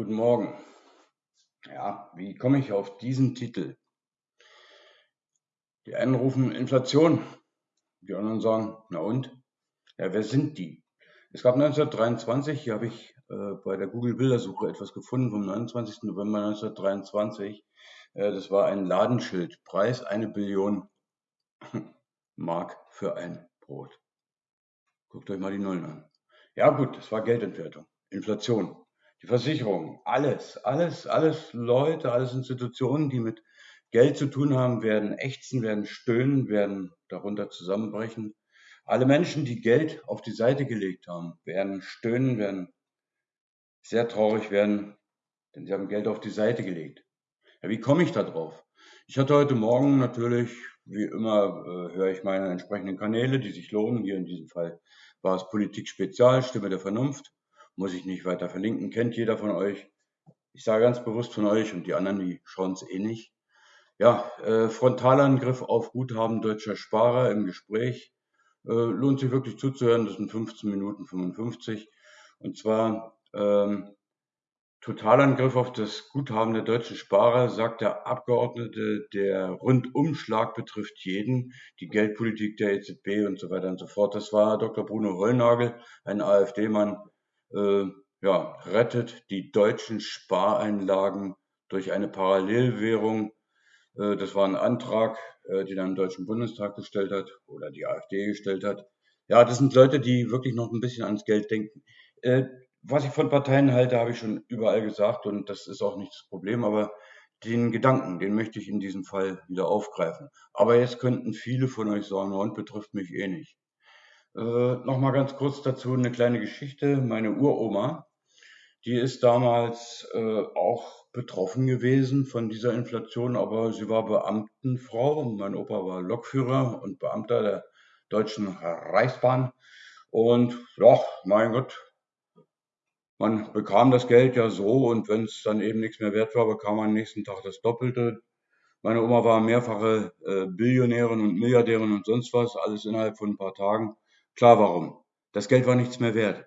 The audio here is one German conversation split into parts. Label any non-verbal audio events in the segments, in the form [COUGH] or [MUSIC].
Guten Morgen. Ja, wie komme ich auf diesen Titel? Die einen rufen Inflation, die anderen sagen, na und? Ja, wer sind die? Es gab 1923, hier habe ich äh, bei der Google-Bildersuche etwas gefunden vom 29. November 1923. Äh, das war ein Ladenschild. Preis eine Billion [LAUGHS] Mark für ein Brot. Guckt euch mal die Nullen an. Ja gut, das war Geldentwertung, Inflation, die Versicherung, alles, alles, alles Leute, alles Institutionen, die mit Geld zu tun haben, werden ächzen, werden stöhnen, werden darunter zusammenbrechen. Alle Menschen, die Geld auf die Seite gelegt haben, werden stöhnen, werden sehr traurig werden, denn sie haben Geld auf die Seite gelegt. Ja, wie komme ich da drauf? Ich hatte heute Morgen natürlich, wie immer, äh, höre ich meine entsprechenden Kanäle, die sich lohnen. Hier in diesem Fall war es Politik Spezial, Stimme der Vernunft. Muss ich nicht weiter verlinken, kennt jeder von euch. Ich sage ganz bewusst von euch und die anderen, die schauen es eh nicht. Ja, äh, Frontalangriff auf Guthaben deutscher Sparer im Gespräch. Äh, lohnt sich wirklich zuzuhören, das sind 15 Minuten 55. Und zwar ähm, Totalangriff auf das Guthaben der deutschen Sparer, sagt der Abgeordnete, der Rundumschlag betrifft jeden, die Geldpolitik der EZB und so weiter und so fort. Das war Dr. Bruno Hollnagel, ein AfD-Mann, äh, ja, rettet die deutschen Spareinlagen durch eine Parallelwährung. Äh, das war ein Antrag, äh, den er im Deutschen Bundestag gestellt hat oder die AfD gestellt hat. Ja, das sind Leute, die wirklich noch ein bisschen ans Geld denken. Äh, was ich von Parteien halte, habe ich schon überall gesagt und das ist auch nicht das Problem, aber den Gedanken, den möchte ich in diesem Fall wieder aufgreifen. Aber jetzt könnten viele von euch sagen, und betrifft mich eh nicht. Äh, Nochmal ganz kurz dazu eine kleine Geschichte. Meine Uroma, die ist damals äh, auch betroffen gewesen von dieser Inflation, aber sie war Beamtenfrau. Mein Opa war Lokführer und Beamter der Deutschen Reichsbahn. Und ja, mein Gott, man bekam das Geld ja so und wenn es dann eben nichts mehr wert war, bekam man am nächsten Tag das Doppelte. Meine Oma war mehrfache äh, Billionärin und Milliardärin und sonst was, alles innerhalb von ein paar Tagen. Klar, warum? Das Geld war nichts mehr wert.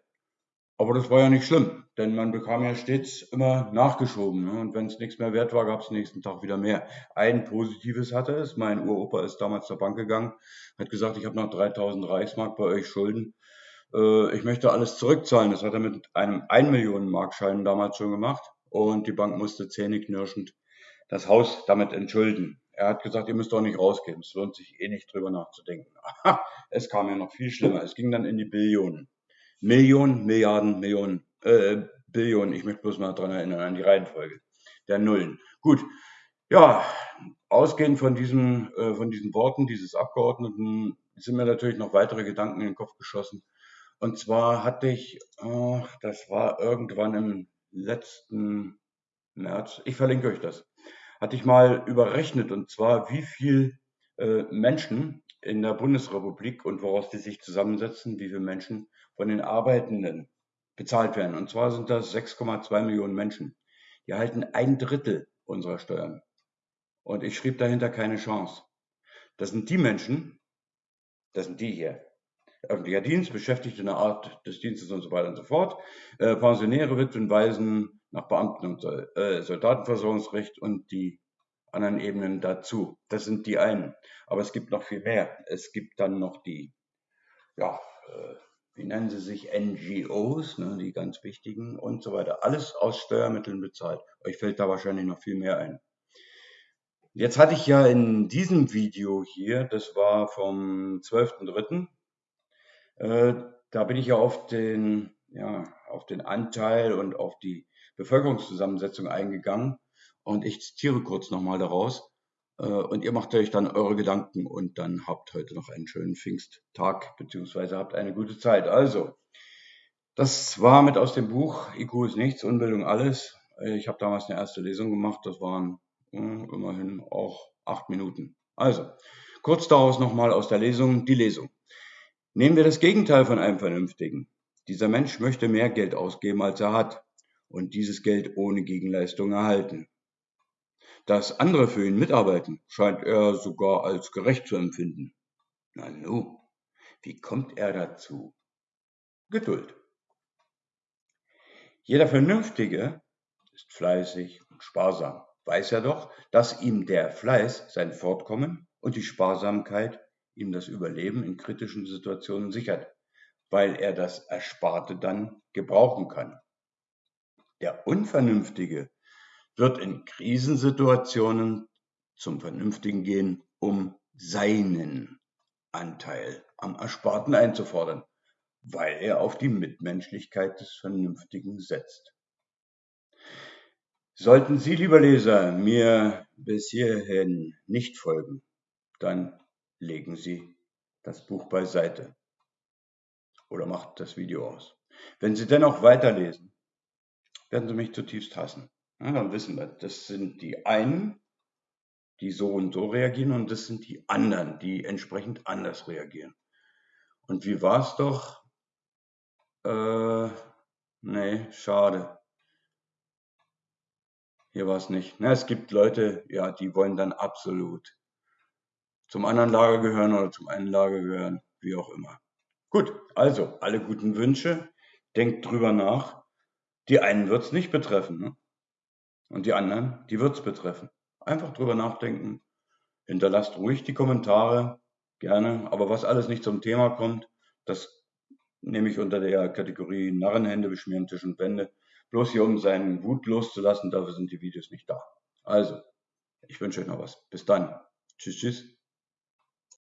Aber das war ja nicht schlimm, denn man bekam ja stets immer nachgeschoben. Ne? Und wenn es nichts mehr wert war, gab es nächsten Tag wieder mehr. Ein Positives hatte es. Mein Uropa ist damals zur Bank gegangen, hat gesagt, ich habe noch 3000 Reichsmark bei euch Schulden äh, ich möchte alles zurückzahlen. Das hat er mit einem 1 Millionen Markschein damals schon gemacht und die Bank musste zähneknirschend das Haus damit entschulden. Er hat gesagt, ihr müsst doch nicht rausgehen. Es lohnt sich eh nicht drüber nachzudenken. [LAUGHS] es kam ja noch viel schlimmer. Es ging dann in die Billionen. Millionen, Milliarden, Millionen, äh, Billionen. Ich möchte bloß mal daran erinnern, an die Reihenfolge der Nullen. Gut. Ja, ausgehend von diesen, äh, von diesen Worten dieses Abgeordneten sind mir natürlich noch weitere Gedanken in den Kopf geschossen. Und zwar hatte ich, äh, das war irgendwann im letzten März, ich verlinke euch das, hatte ich mal überrechnet und zwar, wie viel äh, Menschen in der Bundesrepublik und woraus die sich zusammensetzen, wie viele Menschen von den Arbeitenden bezahlt werden. Und zwar sind das 6,2 Millionen Menschen. Die erhalten ein Drittel unserer Steuern. Und ich schrieb dahinter keine Chance. Das sind die Menschen, das sind die hier, öffentlicher Dienst, Beschäftigte in der Art des Dienstes und so weiter und so fort, äh, Pensionäre, Witwen, Waisen nach Beamten- und äh, Soldatenversorgungsrecht und die anderen Ebenen dazu. Das sind die einen. Aber es gibt noch viel mehr. Es gibt dann noch die, ja, äh, wie nennen sie sich, NGOs, ne, die ganz wichtigen und so weiter. Alles aus Steuermitteln bezahlt. Euch fällt da wahrscheinlich noch viel mehr ein. Jetzt hatte ich ja in diesem Video hier, das war vom 12.03., äh, da bin ich ja auf den, ja, auf den Anteil und auf die Bevölkerungszusammensetzung eingegangen. Und ich zitiere kurz nochmal daraus. Äh, und ihr macht euch dann eure Gedanken und dann habt heute noch einen schönen Pfingsttag, beziehungsweise habt eine gute Zeit. Also, das war mit aus dem Buch IQ ist nichts, Unbildung alles. Äh, ich habe damals eine erste Lesung gemacht, das waren äh, immerhin auch acht Minuten. Also, kurz daraus nochmal aus der Lesung, die Lesung. Nehmen wir das Gegenteil von einem Vernünftigen. Dieser Mensch möchte mehr Geld ausgeben, als er hat und dieses Geld ohne Gegenleistung erhalten. Dass andere für ihn mitarbeiten, scheint er sogar als gerecht zu empfinden. Na nu, wie kommt er dazu? Geduld. Jeder Vernünftige ist fleißig und sparsam. Weiß er doch, dass ihm der Fleiß sein Fortkommen und die Sparsamkeit ihm das Überleben in kritischen Situationen sichert, weil er das Ersparte dann gebrauchen kann. Der Unvernünftige wird in Krisensituationen zum Vernünftigen gehen, um seinen Anteil am Ersparten einzufordern, weil er auf die Mitmenschlichkeit des Vernünftigen setzt. Sollten Sie, lieber Leser, mir bis hierhin nicht folgen, dann legen Sie das Buch beiseite oder macht das Video aus. Wenn Sie dennoch weiterlesen, werden Sie mich zutiefst hassen. Ja, dann wissen wir, das sind die einen, die so und so reagieren und das sind die anderen, die entsprechend anders reagieren. Und wie war es doch? Äh, nee, schade. Hier war es nicht. Na, es gibt Leute, ja, die wollen dann absolut zum anderen Lager gehören oder zum einen Lager gehören, wie auch immer. Gut, also alle guten Wünsche. Denkt drüber nach. Die einen wird es nicht betreffen. Ne? Und die anderen, die wird es betreffen. Einfach drüber nachdenken. Hinterlasst ruhig die Kommentare, gerne. Aber was alles nicht zum Thema kommt, das nehme ich unter der Kategorie Narrenhände beschmieren Tisch und Wände. Bloß hier, um seinen Wut loszulassen, dafür sind die Videos nicht da. Also, ich wünsche euch noch was. Bis dann. Tschüss, tschüss.